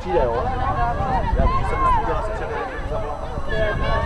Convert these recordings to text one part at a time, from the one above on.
přijde, jo? Já vím, že jsem už udělal se před.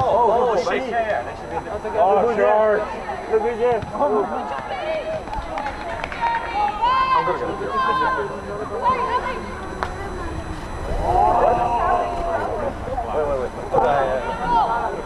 Oh, wait, wait, wait. Oh, yeah, yeah.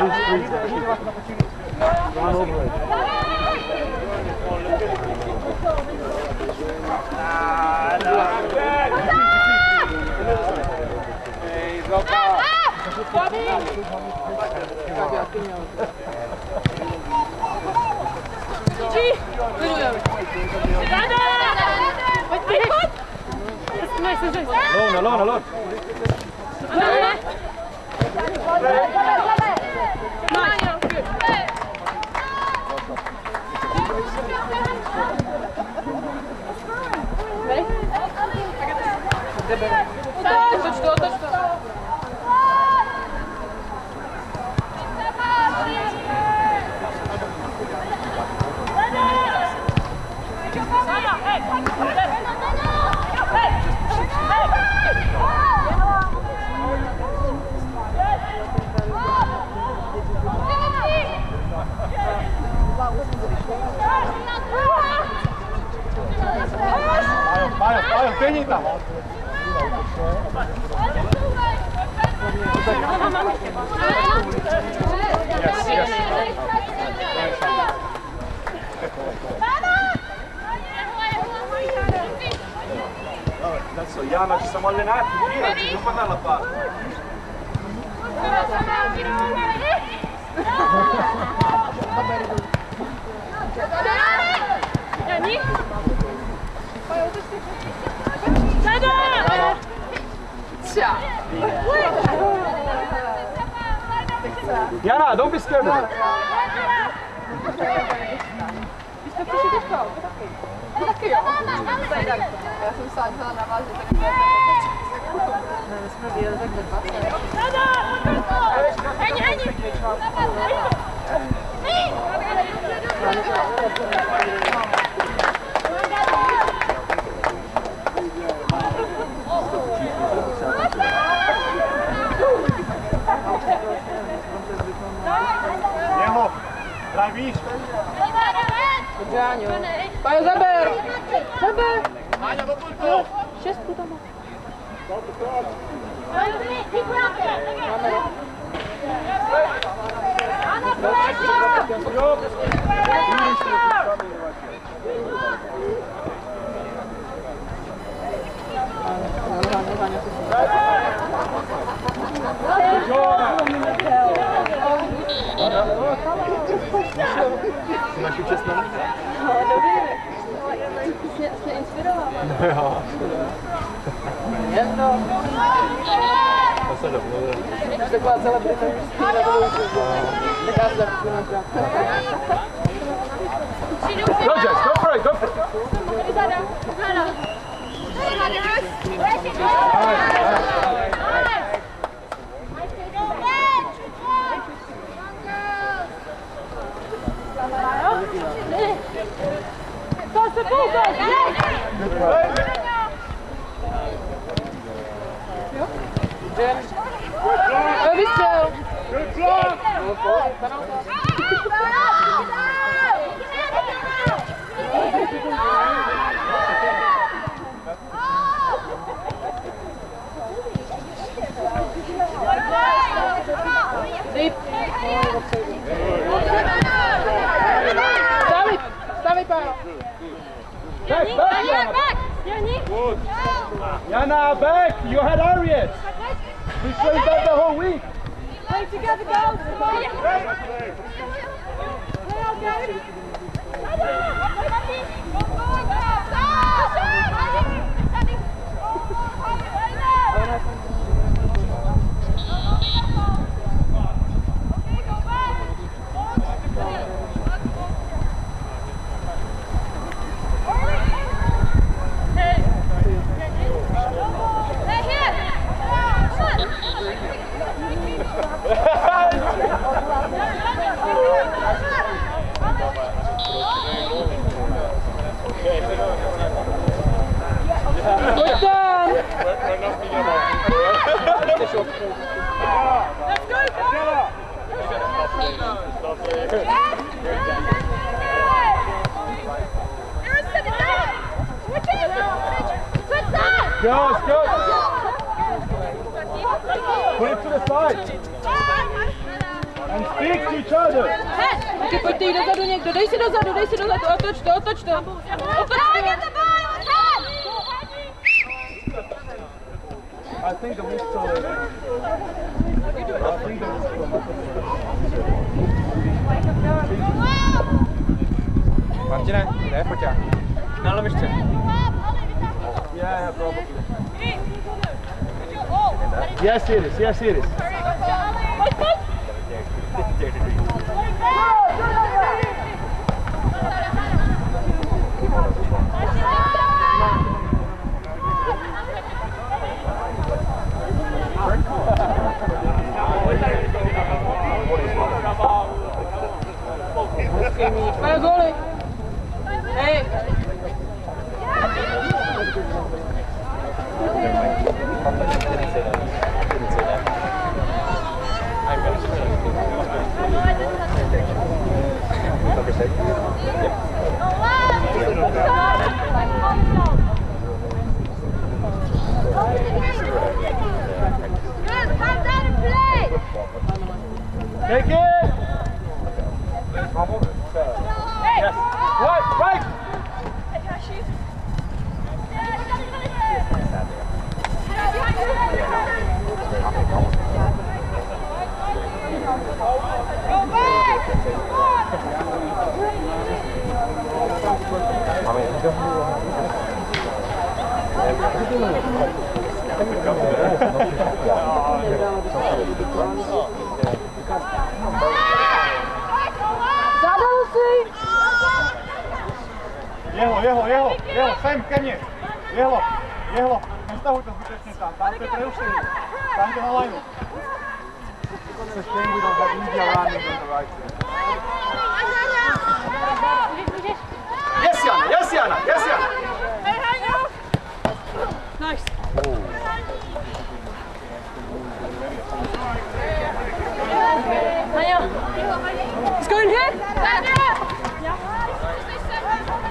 Please, please. Run over it. Nah, nah, Hey, go back. Bobby! G! Alone, alone, alone! Alone! Yes, yes. Cazzo, Iana, ci siamo allenati, via, ci dobbiamo andare alla Yana, don't be scared. Biz kapışacağız. Ja som Sanna, när man sitter i Nej, vi ska bli väldigt vackra. Häng, häng! Левиш! Gdzie Aniu? Panią Zaber! Zaber! Ania do kurku! Się spudama. Ana Kulesza! Kulesza! Naši čestnou? No, dobrý. Jsi, jsi inspirovala. Jo. Jedno. To se domluvil. Jsi taková celebrita, že jsi na to učil. Tak se zapůjdu Go, Jess, go for it, go for it. Wystrzał! Good Deep. Back, back, Jana. Good. Jana, back! You had Arias! We played that the whole week! Play together, girls. Play on, guys. Good Go, let's go! Put it to the side! And speak to each other! Taky pojďte jít dozadu někdo, dej si dozadu, dej si dozadu, otoč to, otoč to. Otoč to. Yes, it is. Yes, it is. Mają góry. Take it! To zbytečně tam, tam to je prerušení. Tam to na lineu. It's a shame we don't have India running on the right side. Yes, Jana, yes, Jana, yes, Jana. Nice. It's going here.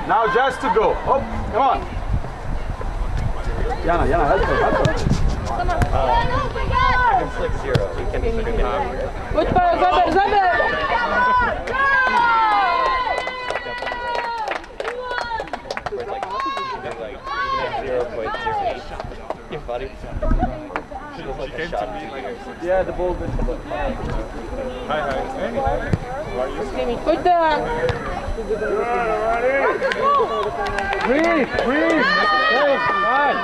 Now just to go. Up, come on. Jana, Jana, help her, help her. Come Slick zero. We can we can have Pojď Paolo, zaber, zaber. like zero point zero eight. Your body. She looks like a shot. Yeah, the ball went Hi, hi. Pojďte. Breathe, breathe. Hey, nice.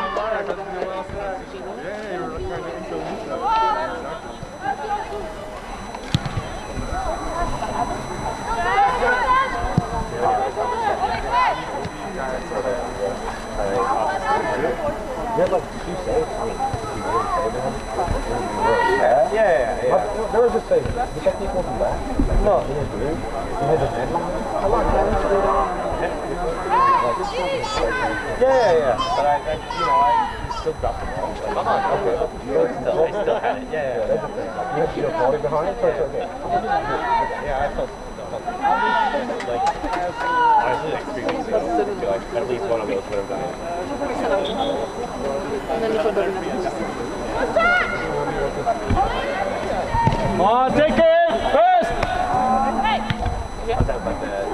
Yeah, yeah, yeah. There was a save. The technique wasn't bad. No, he didn't do. He had a net. How long? Yeah, yeah, yeah. But I, I you know, I still dropped the ball. Like, come on, okay. Still, I still had it. Yeah, yeah. You have, you have falling behind, so it's okay. Yeah, I felt, felt like honestly, like three weeks ago, I feel like at least one of those would have done it. Come on, take it! First! But that, uh,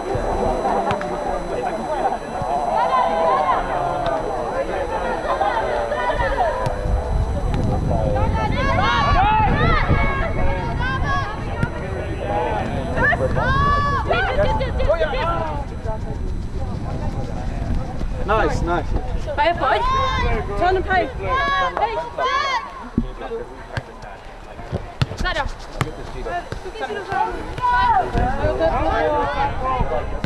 Nice, nice. Pej, pojď. John, pej. Hej. Zada. Oni to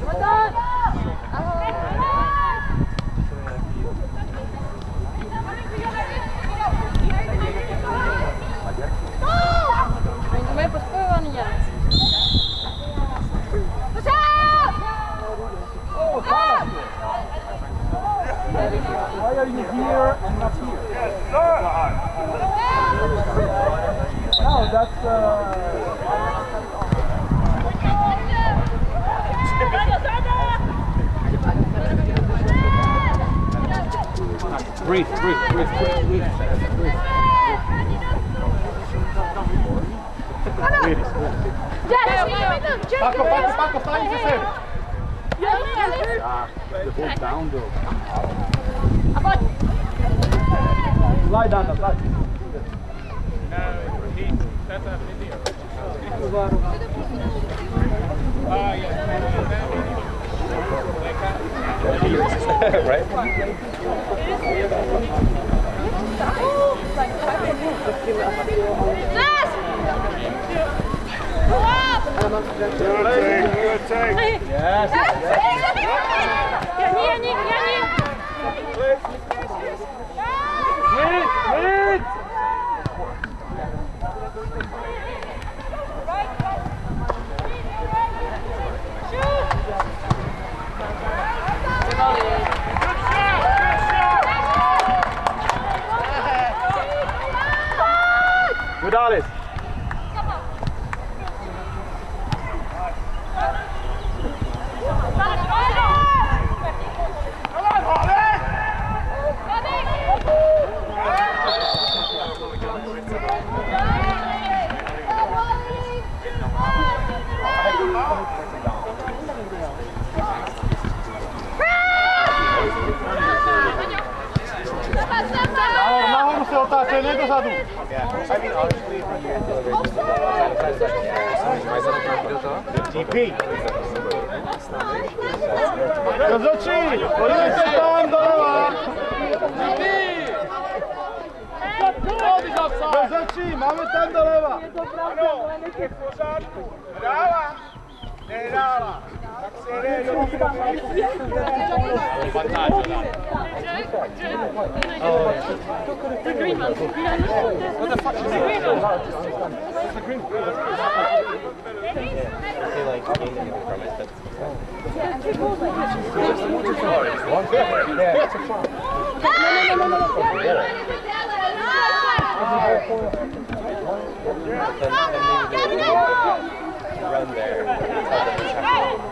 Gonzalez. Ahora, vamos a soltar, se le TP. Kazachi, pojedźcie tam do rola. TP. Kazachi, mamy tam do lewa. Brawo. Brawa. Doleva. Rozhodčí, máme tam doleva. I feel like gaining anything from it, but then, then maybe they will run there. Tell them it's happening.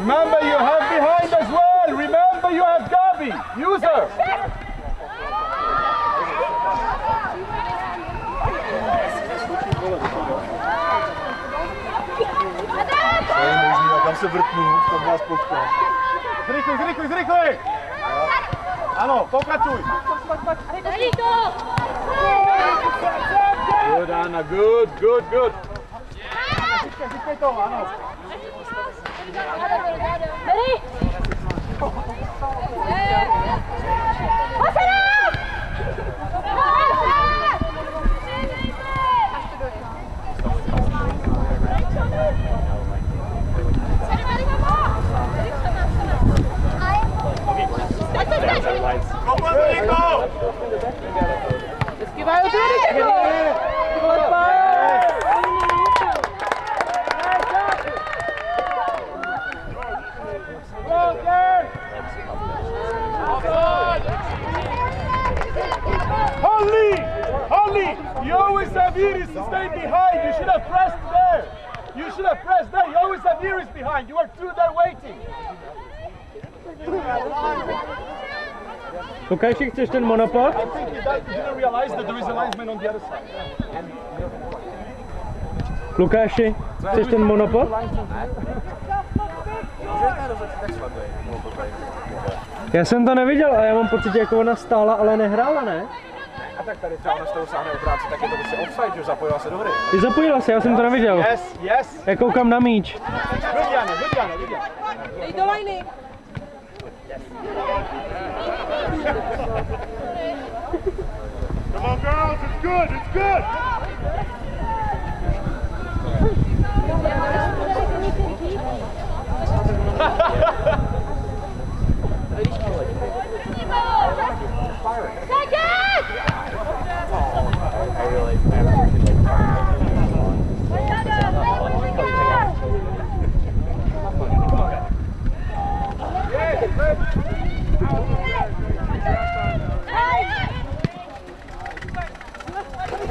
Remember you have behind as well. Remember you have Gabi. Use her. Zrychluj, zrychluj, zrychluj. Ano, pokračuj. Allez, Good, Anna, good, good, good. Říkej to, ano. Ready? Esquivaram tudo, You always have Iris stay behind. You should have pressed there. You should have pressed there. You always have behind. You are two there waiting. Lukáši, chceš ten monopod? I think you that- you didn't realize that there is a linesman on the other side. Lukáši, chceš ten monopod? Já jsem to neviděl a já mám pocit, že jako ona stála, ale nehrála, ne? A tak tady třeba ona z toho sáhne obránce, tak je to prostě offside, že zapojila se do hry. Ty zapojila se, já jsem to neviděl. Yes, yes. Já koukám na míč. Jana. Good, Jana. Dej do lajny. Come on, girls. It's good. It's good.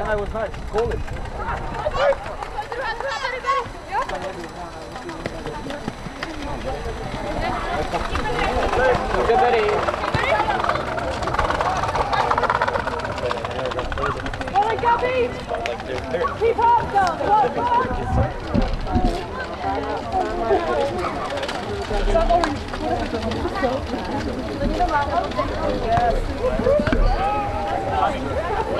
I was nice. Call it. Go! Keep up, girl! Come on, come on!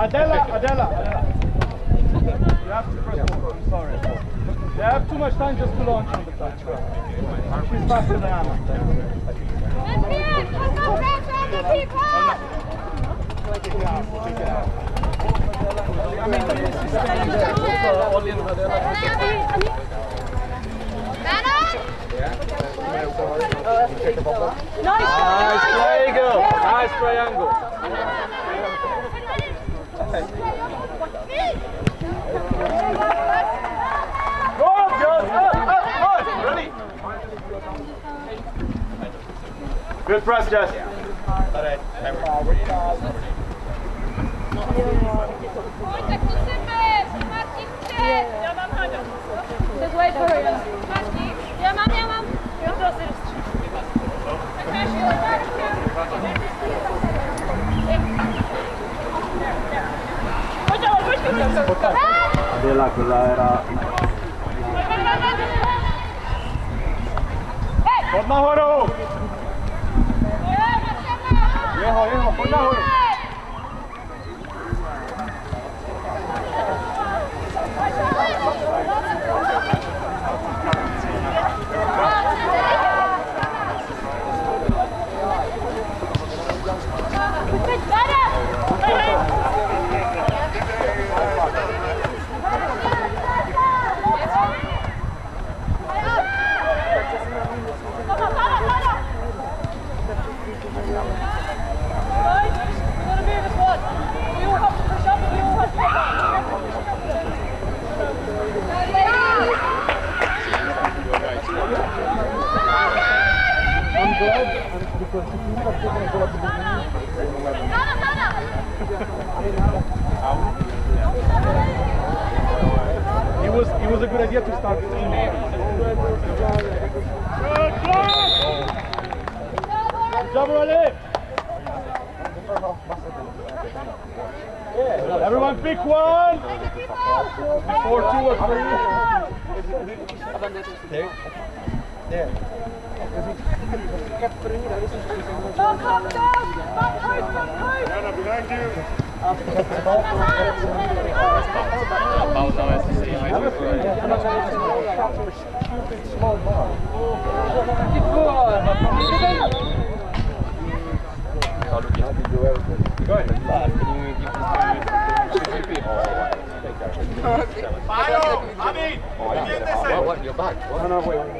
Adela, Adela, Adela. You have to press forward. Sorry. They have too much time just to launch on the touch. She's faster than Anna. I mean, this is staying there. So only in Good press, Jess. Just wait for Adela kyllä era... Pod nahoru. Jeho, jeho, pod nahoru. It was it was a good idea to start! Everyone pick one! Before two or three. There. There. Back up, down! Back post, back post! Jana, you. Pauza SC, I Majo, Amin, vyměňte se. What, what, you're back? What? Take it on! It's good! Come you're good! Sama, sama, sama. Tahi, tahi. Oh yeah. Hey, Alina. Taky pojďte jí někdo. Take a stare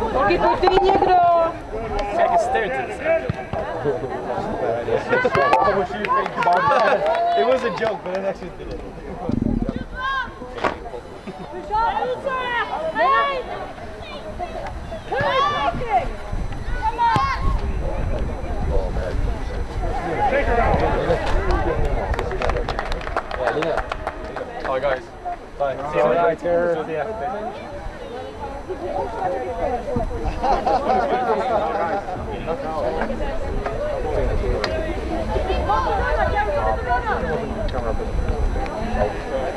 What would you think about that? It was a joke, but I actually did it. Alina. Hi guys. Bye. See you later.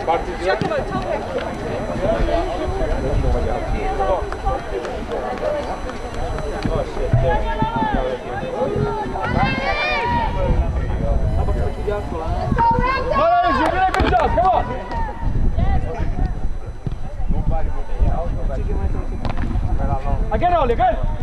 Bardzo dziękuję. Again, Oli, again.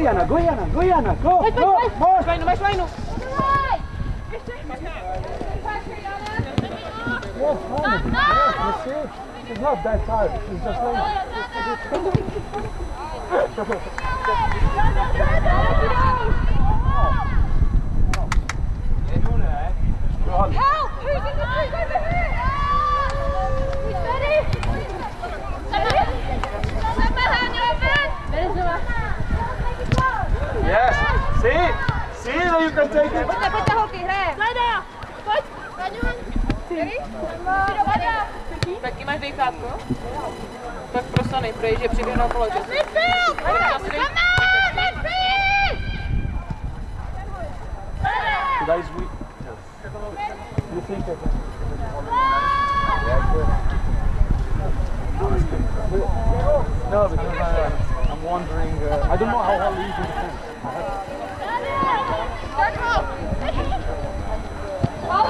Guyana, Guyana, Guyana. Go, go, more. Vainu, mais vainu. She's not that tired. She's just like. Help! Who's in the trees over here? You steady? Yes. See? See that you can take it. Pojďte, pojďte holky, hraje. Pojď! Ready? Taky máš dejchátko? Tak prostě nejprej, že přiběhnou kolo. Midfield! Come on! Midfield! That is weak. You think I can? No, because I, I'm wondering. Uh, I don't know how well you can defend. Ollie, do you need a break? Lauren, Lauren. Ready, set, ready, come on! Let's go. One more. Yeah. 30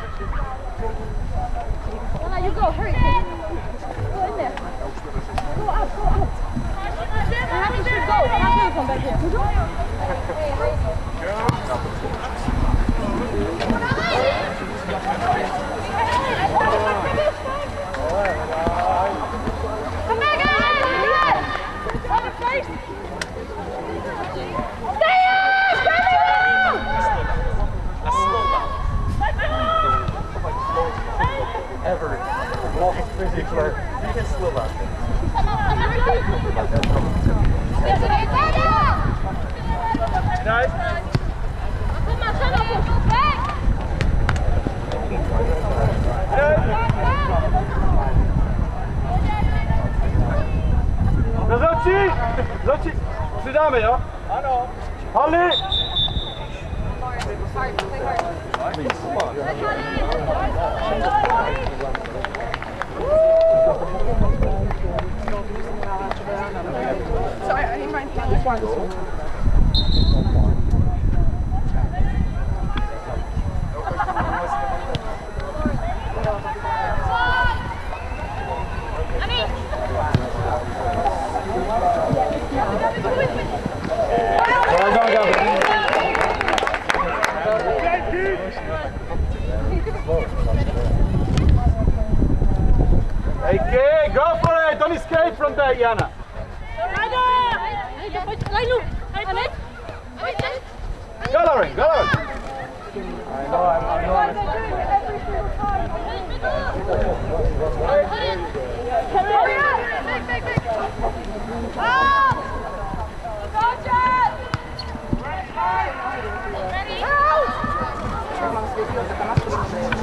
You go, hurry. Go in there. Go out, go out. Anna, you should go. Anna, come back here. Come particular, even So I, I need mine. This one. Well done, Gavin. Okay, go for it! Don't escape from that, Jana. Go, Lauren, go, Lauren. I know, I know. I'm-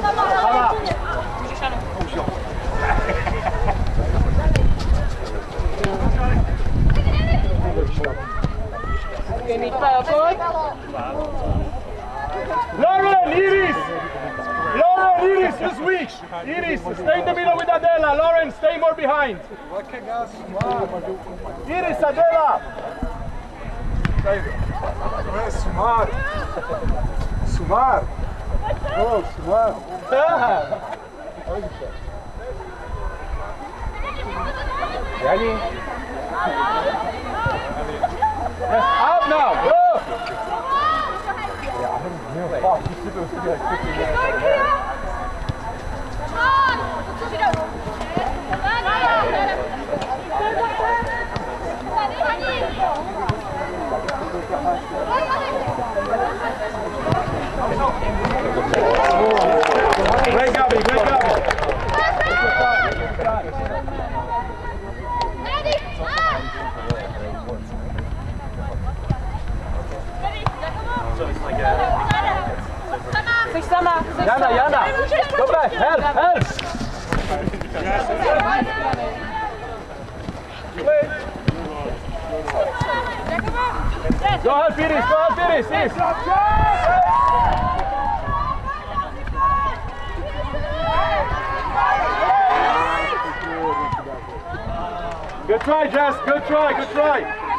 Come up. Lauren, Iris! Lauren, Iris, you switch! Iris, stay in the middle with Adela. Lauren, stay more behind. Iris, Adela! Sumar! Sumar! Oh, Sumar! Ready? Out now! Great, Gabby, great, Gabby. Jana. Jana! Dobre, help, help! Go help Iris, go help Iris, Iris! Good try, Jess, good try, good try!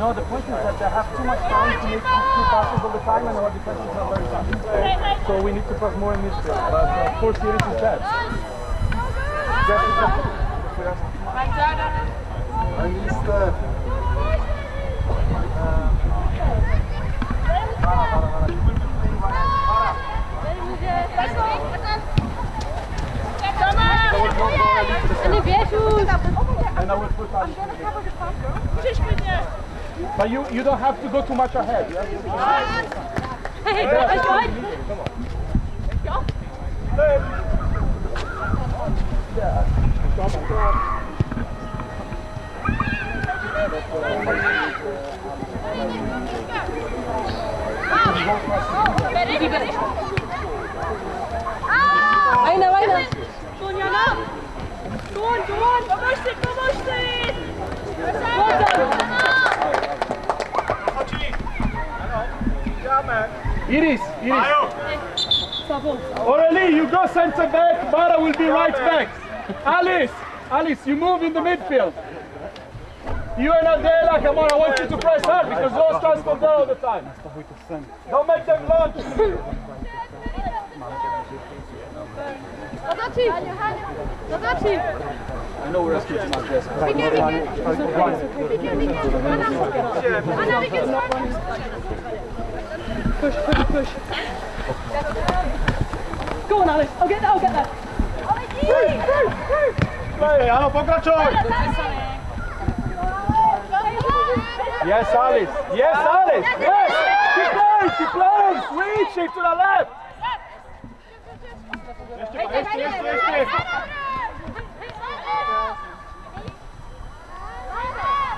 No, the point is that they have too much time to make two passes all the time and our defenses are very fast. So we need to pass more in midfield. But uh, of course, Iris is bad. Jess is bad. I missed that. Nie wiesz już! And I will put on. But you, you don't have to go too much ahead. Iris, Iris. Aurelie, you go center back, Mara will be right back. Alice, Alice, you move in the midfield. You and Adela, come on, I want you to press hard because those guys go there all the time. Don't make them launch. I know we're asking too much, yes. Vicky, Vicky! Vicky, Vicky! Anna! Anna, Vicky, start! Push, push, push. Alice. I'll get there, I'll get there. Play, áno, pokračuj! Yes, Alice! Yes, Alice! Yes! Keep playing, keep playing! Switch it to the left!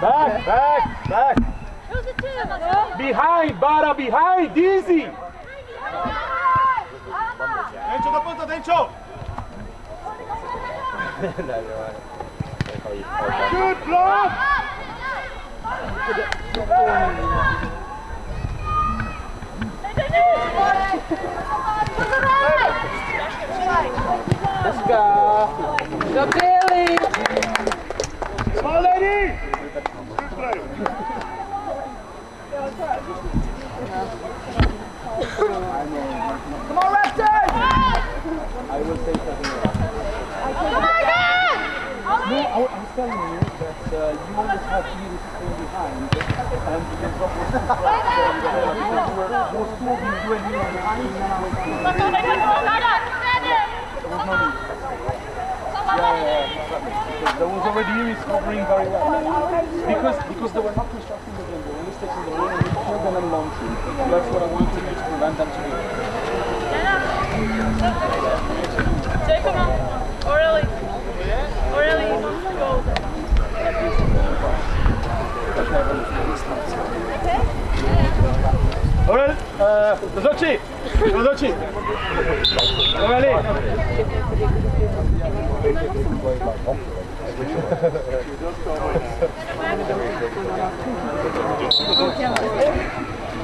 Back, back, back! Behind, Bara, behind, easy! Denčo, doplň to, Denčo! no, you're right. They call you Good block! Let's go. Go Billy. Come on, lady! Good play. Come on, Raptors! I will say something else. No, I, I was telling you that uh, you always have Iris staying behind, and too fast, and, uh, because you were, was two of you, you and me were behind, and I was doing There was no need. Yeah, yeah, exactly. Because there was already Iris covering very well. Because because they were not constructing the game, they were only taking the lane and you killed them and launching. That's what I wanted to do Take them out. Or really, or really go there. Orel, dos oči, dos oči. Oreli.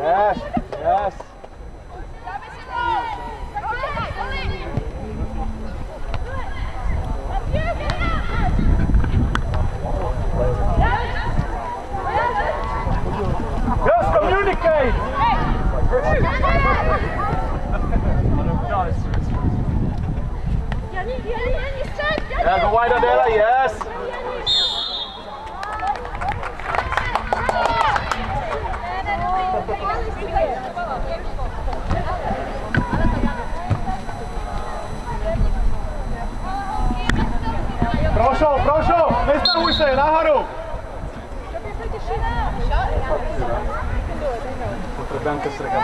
Yes, yes. Communicate! Yeah, go wide Adela, yes. Prošao, prošao, ne se, naharu! Potrebujem te srega.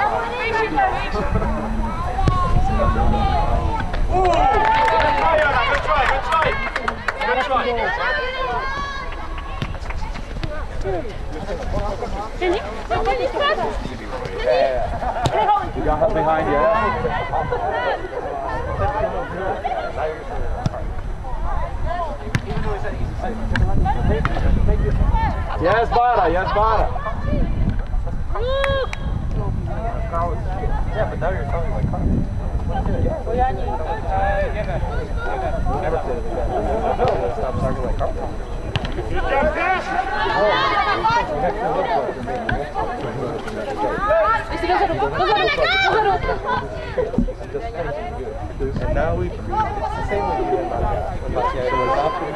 Try. You got her behind you. Yes, Bara, yes, Bara. Yeah, but now you're sounding like Carl. Never it. Stop sounding like. And now we, it's the same with you. About the idea of option,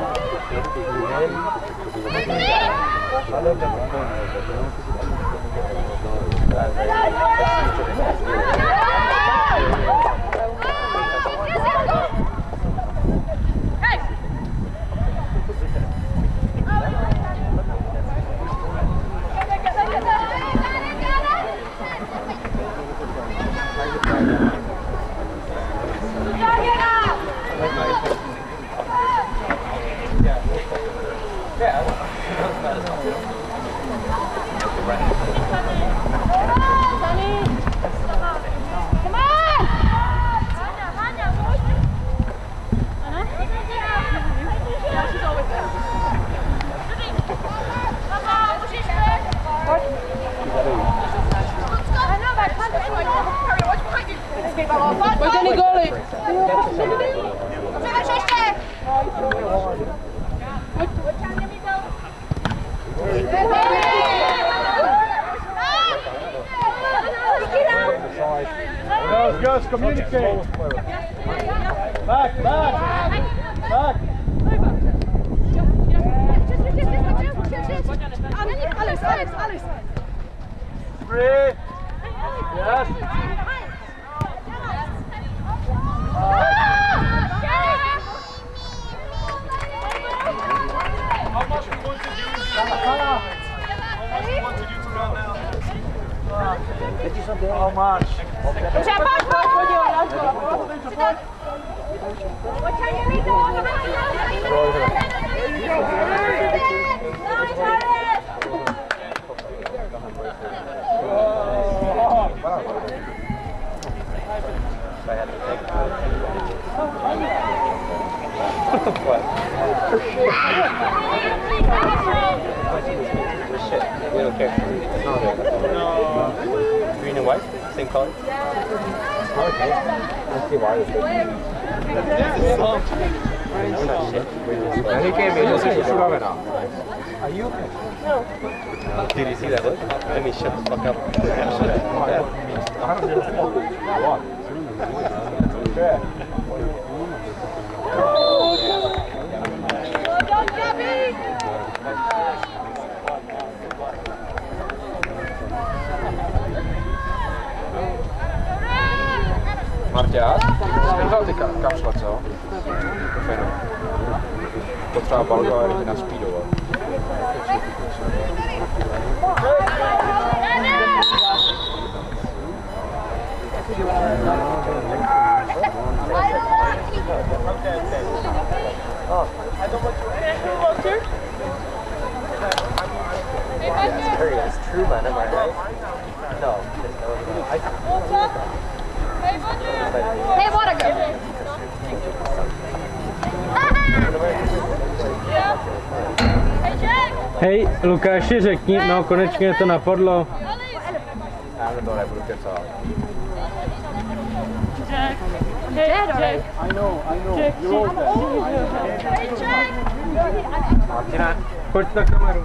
I love them. Are you okay? No. Did you see that look? I mean, shut the fuck up. Martja, speelt ik kapslat zo. Verder. Tot vrouw Balgo en. Oh, I don't want you. Who wants you? It's true, man. I right? No. Hey, water Jack! Hej, Lukáši, řekni, no konečně to napadlo. Já to nebudu kecat. I know, I know. You wrote that. Hey, Jack! Martina, Pojď na kameru.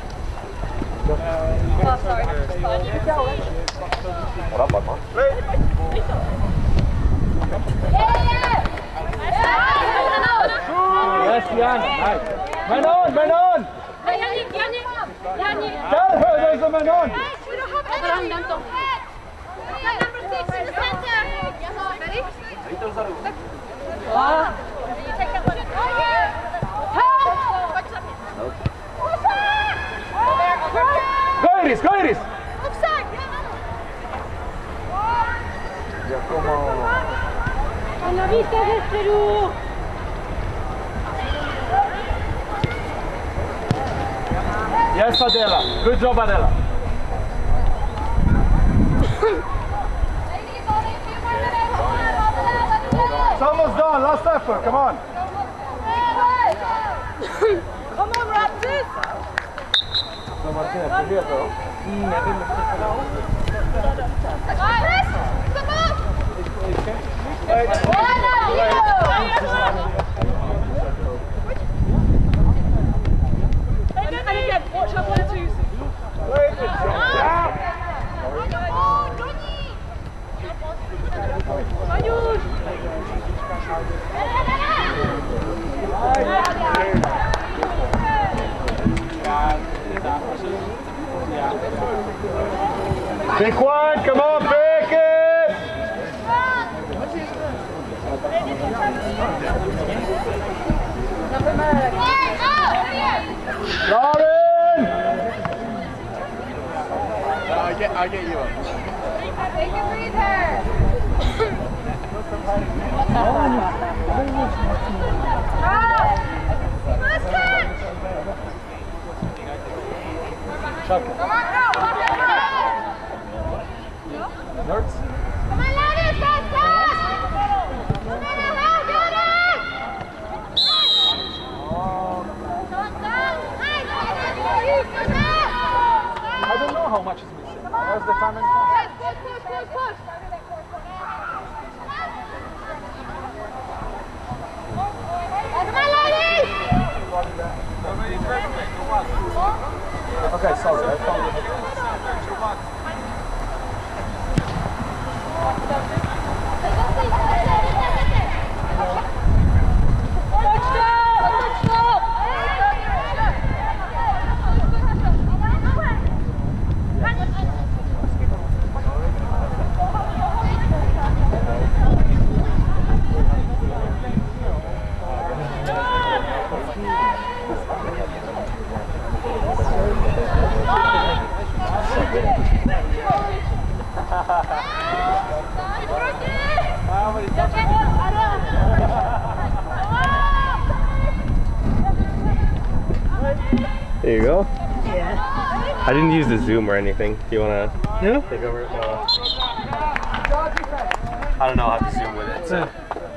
Oh? Ah. Iris, go Iris! Offside! Giacomo! Hanno visto del Perù! Yes, Adela. Good job, Adela. it's almost done. Last effort. Come on. Come on, Raptors. No, Martina, c'è via però. And again, watch our one twos. Big one. Come on, pick it. Lauren. I get, I get you up. Take a breather. First Come on, go! Nerds? Come on, fast, fast! Come on, now, get it! I don't know how much is missing. How's the time? and- time? Push, push, push, push! Okay, sorry. I found it. There you go. Yeah. I didn't use the zoom or anything. Do you wanna yeah. take over? No. I don't know how to zoom with it. So.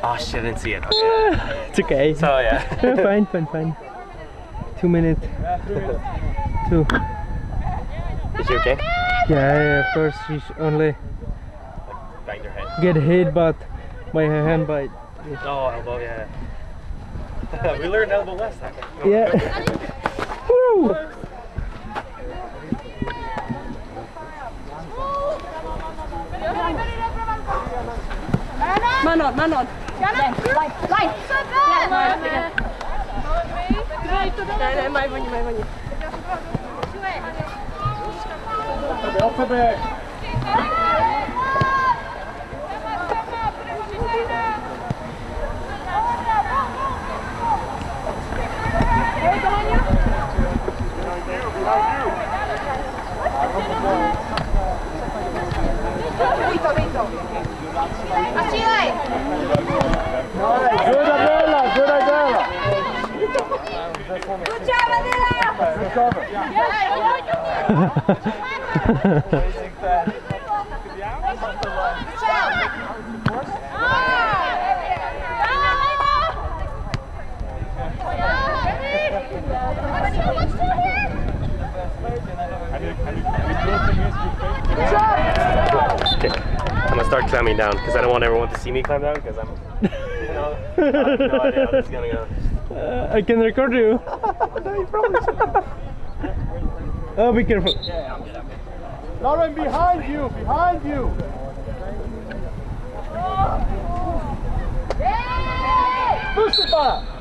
Oh shit, I didn't see it. Okay. It's okay. So yeah. fine, fine, fine. Two minutes. Two. Is she okay? Yeah, yeah, of course she's only Banged her head. get hit but by her hand bite. Oh, elbow, yeah. we learned elbow last time. Yeah. Man on, man on. Then, line, line. Yeah, line up again. Nej, nej, maj woni, maj woni. Alphabet. Hey, come on, you. Así hay. Good umbrella, good umbrella. Good job, Adela. Good job. Start climbing down because I don't want everyone to see me climb down because I'm, you know, I have no idea how this is gonna go. Uh, I can record you. oh, be careful. Lauren, behind you, behind you. Push it back.